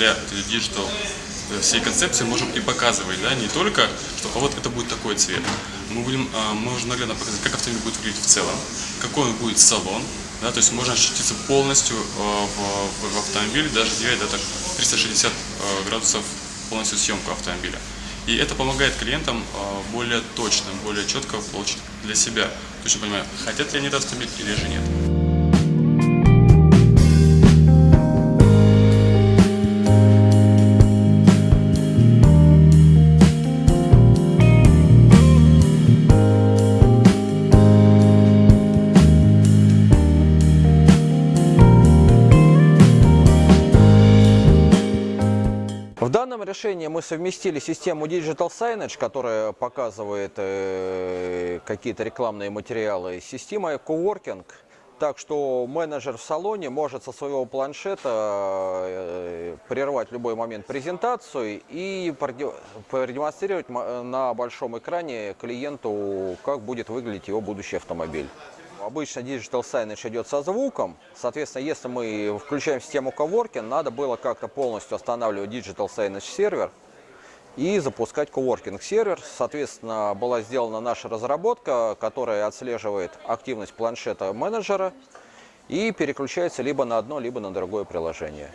благодаря digital э, всей концепции можем и показывать, да, не только, что а вот это будет такой цвет. Мы будем, а, можем наглядно показать, как автомобиль будет выглядеть в целом, какой он будет салон, да, то есть можно ощутиться полностью э, в, в, автомобиле, даже делать да, так 360 э, градусов полностью съемку автомобиля. И это помогает клиентам э, более точно, более четко получить для себя, точно понимая, хотят ли они этот автомобиль или же нет. Данном решении мы совместили систему Digital Signage, которая показывает э, какие-то рекламные материалы, с системой Coworking. Так что менеджер в салоне может со своего планшета э, прервать любой момент презентацию и проде- продемонстрировать на большом экране клиенту, как будет выглядеть его будущий автомобиль. Обычно Digital Signage идет со звуком. Соответственно, если мы включаем систему Coworking, надо было как-то полностью останавливать Digital Signage сервер и запускать Coworking сервер. Соответственно, была сделана наша разработка, которая отслеживает активность планшета менеджера и переключается либо на одно, либо на другое приложение.